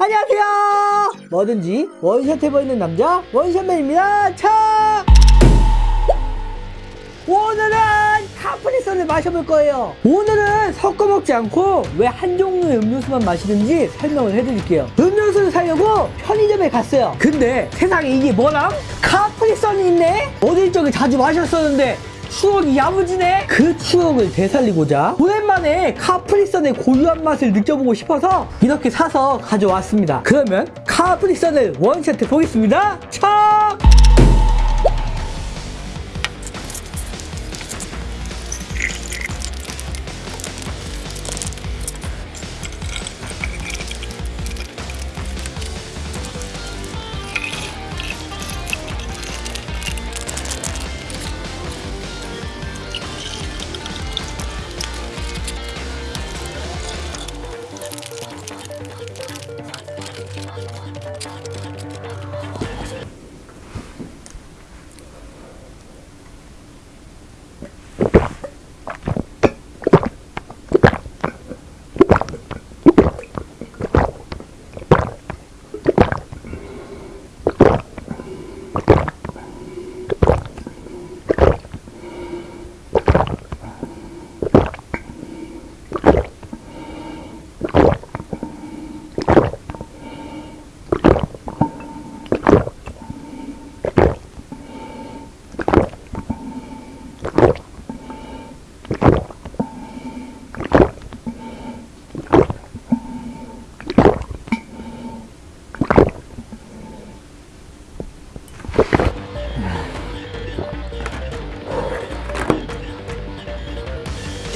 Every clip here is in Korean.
안녕하세요. 뭐든지 원샷 해보이는 남자 원샷맨입니다. 차! 오늘은 카프리선을 마셔볼 거예요. 오늘은 섞어 먹지 않고 왜 한 종류의 음료수만 마시는지 설명을 해드릴게요. 음료수를 사려고 편의점에 갔어요. 근데 세상에 이게 뭐람? 카프리선이 있네? 어릴 적에 자주 마셨었는데 추억이 야무지네? 그 추억을 되살리고자 오랜만에 카프리선의 고유한 맛을 느껴보고 싶어서 이렇게 사서 가져왔습니다. 그러면 카프리선을 원샷 해보겠습니다. 차!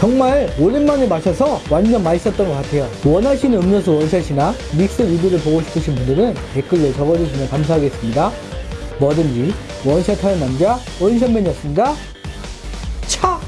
정말 오랜만에 마셔서 완전 맛있었던 것 같아요. 원하시는 음료수 원샷이나 믹스 리뷰를 보고 싶으신 분들은 댓글로 적어주시면 감사하겠습니다. 뭐든지 원샷 하는 남자 원샷맨이었습니다. 차!